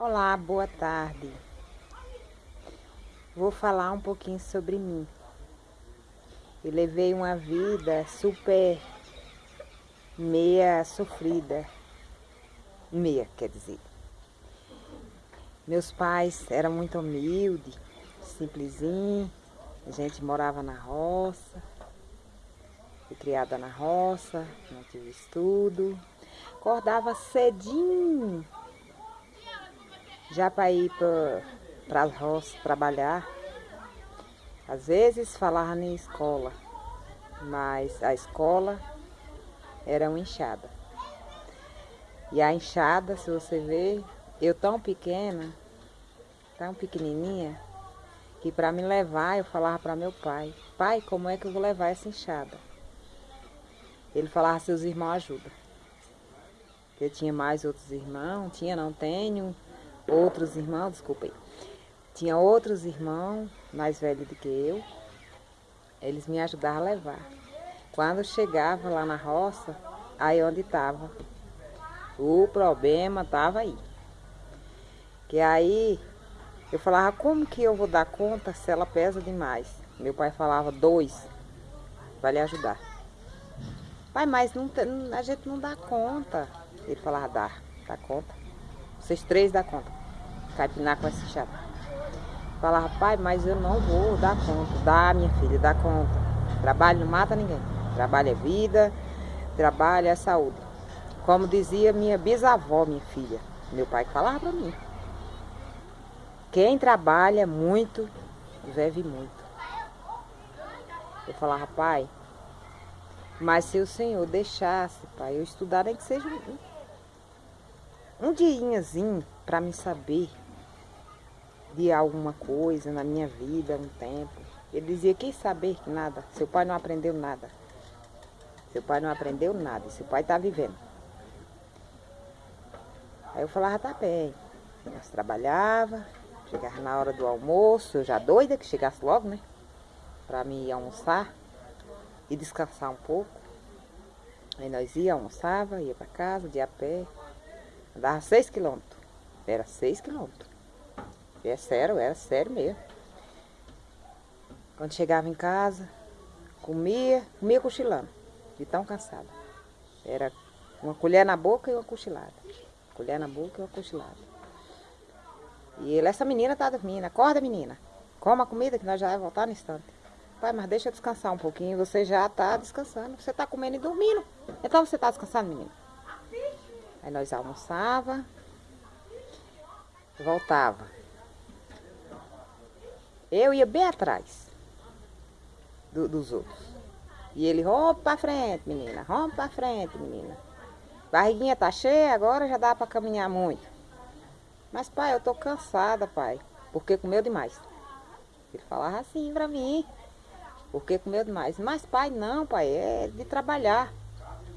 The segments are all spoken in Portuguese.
Olá, boa tarde. Vou falar um pouquinho sobre mim. Eu levei uma vida super meia sofrida. Meia, quer dizer. Meus pais eram muito humildes, simplesinho. A gente morava na roça. Fui criada na roça, não tive estudo. Acordava cedinho já para ir para as roças trabalhar, às vezes falava em escola, mas a escola era uma enxada. E a enxada, se você ver, eu tão pequena, tão pequenininha, que para me levar eu falava para meu pai, pai, como é que eu vou levar essa enxada? Ele falava, seus irmãos ajudam. Eu tinha mais outros irmãos, tinha, não tenho, outros irmãos, desculpem, tinha outros irmãos mais velhos do que eu, eles me ajudavam a levar. Quando chegava lá na roça, aí onde estava, o problema estava aí. Que aí eu falava, como que eu vou dar conta se ela pesa demais? Meu pai falava, dois, vai lhe ajudar. Pai, mas não, a gente não dá conta. Ele falava, dá, dá conta. Vocês três dá conta capinar com esse chato. Falava, pai, mas eu não vou dar conta. Dá, minha filha, dá conta. Trabalho não mata ninguém. Trabalho é vida, trabalho é saúde. Como dizia minha bisavó, minha filha. Meu pai falava para mim. Quem trabalha muito, vive muito. Eu falava, pai, mas se o Senhor deixasse, pai, eu estudar nem que seja um, um diazinho para me saber de alguma coisa na minha vida, um tempo. Ele dizia, quem saber que nada, seu pai não aprendeu nada. Seu pai não aprendeu nada, seu pai está vivendo. Aí eu falava, tá bem. Nós trabalhava, chegava na hora do almoço, eu já doida que chegasse logo, né? Pra mim almoçar e descansar um pouco. Aí nós ia, almoçava, ia para casa, de a pé. Andava seis quilômetros. Era seis quilômetros. É sério, era sério mesmo. Quando chegava em casa, comia, comia cochilando, de tão cansada. Era uma colher na boca e uma cochilada. Colher na boca e uma cochilada. E ele, essa menina tá dormindo, acorda menina, coma a comida que nós já vamos voltar no instante. Pai, mas deixa eu descansar um pouquinho, você já tá descansando, você tá comendo e dormindo. Então você tá descansando, menina. Aí nós almoçava, voltava. Eu ia bem atrás do, dos outros. E ele, rompe pra frente, menina, rompe pra frente, menina. Barriguinha tá cheia, agora já dá pra caminhar muito. Mas, pai, eu tô cansada, pai, porque comeu demais. Ele falava assim pra mim, porque comeu demais. Mas, pai, não, pai, é de trabalhar.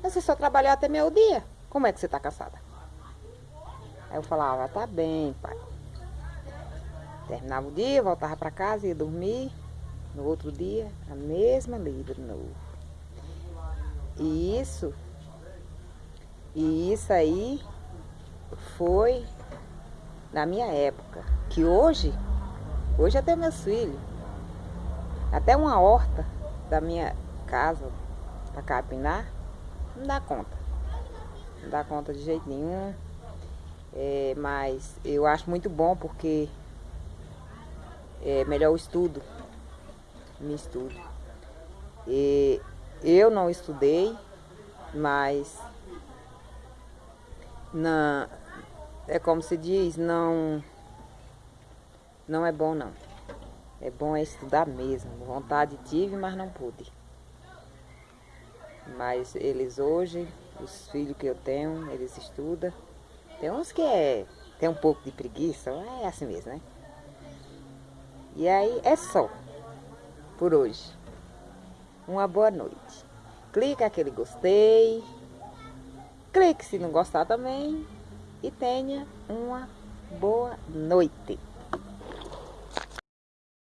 Você só trabalhou até meio dia. Como é que você tá cansada? Aí eu falava, tá bem, pai. Terminava o dia, voltava para casa, ia dormir. No outro dia, a mesma lida de novo. E isso, e isso aí foi na minha época. Que hoje, hoje até meus filhos, até uma horta da minha casa para capinar, não dá conta. Não dá conta de jeito nenhum. É, mas eu acho muito bom porque é melhor o estudo. Me estudo. E eu não estudei, mas na, é como se diz, não, não é bom não. É bom é estudar mesmo. Vontade tive, mas não pude. Mas eles hoje, os filhos que eu tenho, eles estudam. Tem uns que é, tem um pouco de preguiça, é assim mesmo, né? E aí é só por hoje. Uma boa noite. Clique aquele gostei. Clique se não gostar também. E tenha uma boa noite.